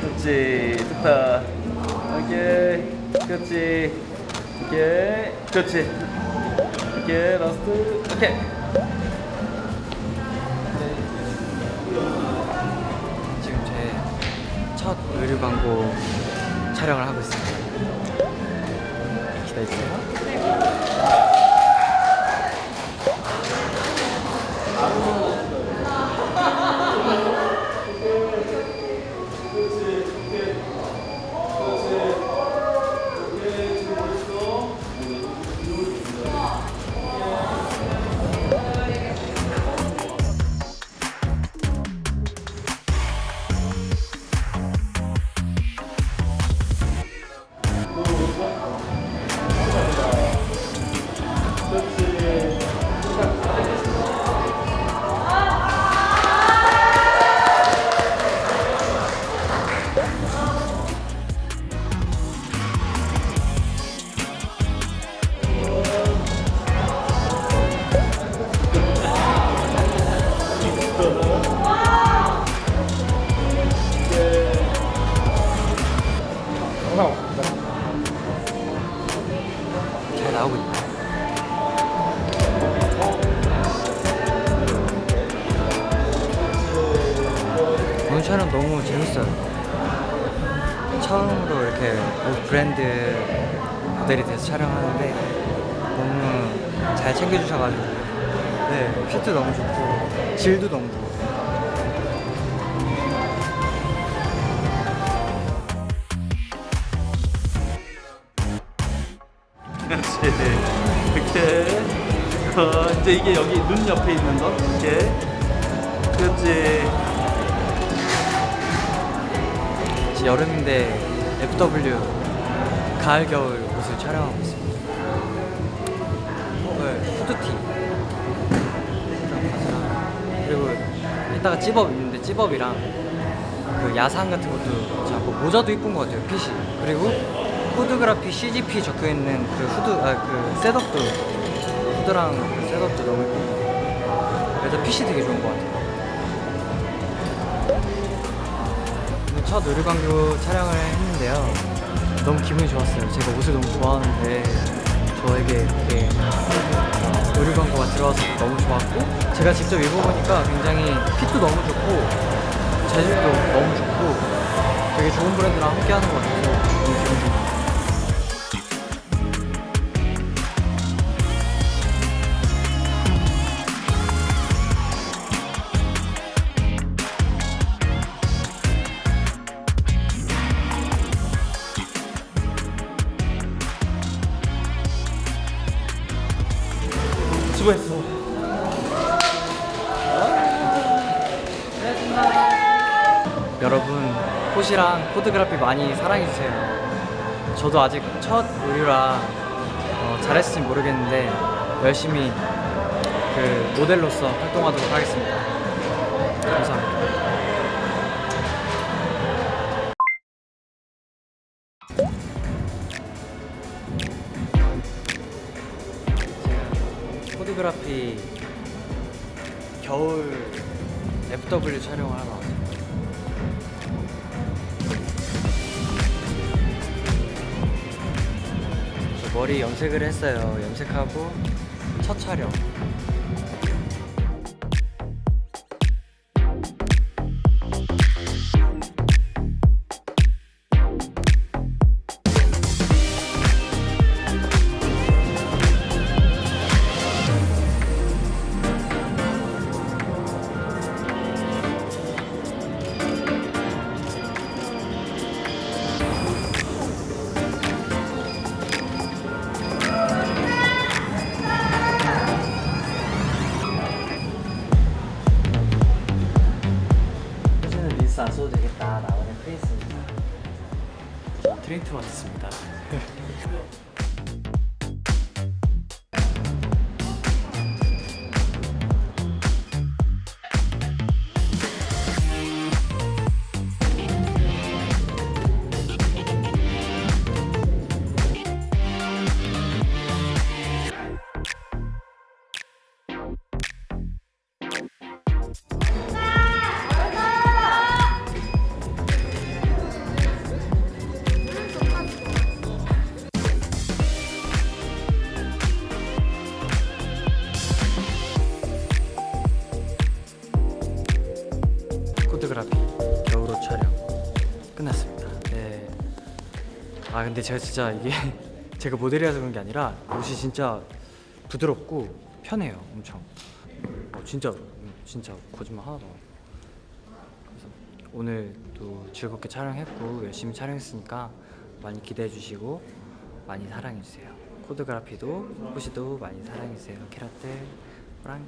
그렇지. 좋다. 오케이. 그렇지. 오케이. 그렇지. 오케이. last. 오케이. 지금 제 첫 의류 광고 촬영을 하고 있습니다. 기다려주세요. 나오고 있다. 오늘 촬영 너무 재밌어요. 처음으로 이렇게 옷 브랜드 모델이 돼서 촬영하는데 너무 잘 챙겨주셔가지고 네 핏도 너무 좋고 질도 너무 좋고 그렇지. 이렇게. 어, 이제 이게 여기 눈 옆에 있는 거. 이렇게. 그렇지. 지금 여름인데 FW 가을 겨울 옷을 촬영하고 있습니다. 네, 후드티 그리고 이따가 찌법 있는데 찌법이랑 그 야상 같은 것도 잡고 모자도 이쁜 것 같아요 핏이 그리고 후드그라피 CGP 적혀 있는 그 후드 아 그 셋업도 후드랑 그 셋업도 너무 이쁘고 그래서 핏이 되게 좋은 것 같아요. 첫 의류 광고 촬영을 했는데요. 너무 기분이 좋았어요. 제가 옷을 너무 좋아하는데 저에게 이렇게 어, 의류 광고가 들어와서 너무 좋았고 제가 직접 입어보니까 굉장히 핏도 너무 좋고 재질도 너무 좋고 되게 좋은 브랜드랑 함께하는 것 같아서 너무 기분 좋습니다. 수고했어. 여러분 콧이랑 포드그래피 많이 사랑해주세요. 저도 아직 첫 의류라 어, 잘했을지 모르겠는데 열심히 그 모델로서 활동하도록 하겠습니다. 감사합니다 포드그래피 겨울 FW 촬영을 하러 왔어요 저 머리 염색을 했어요. 염색하고 첫 촬영. 안 써도 되겠다 나만의 프레이스입니다. 트레이트 왔습니다. 끝났습니다. 네. 아 근데 제가 진짜 이게 제가 모델이라서 그런 게 아니라 옷이 진짜 부드럽고 편해요 엄청. 어, 진짜 음, 진짜 거짓말 하나도 오늘 또 즐겁게 촬영했고 열심히 촬영했으니까 많이 기대해 주시고 많이 사랑해 주세요. 코드그라피도 호시도 많이 사랑해 주세요. 캐라떼 호랑해